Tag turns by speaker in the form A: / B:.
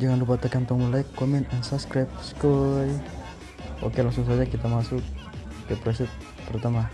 A: jangan lupa tekan tombol like comment and subscribe skoy. Oke langsung saja kita masuk ke preset pertama.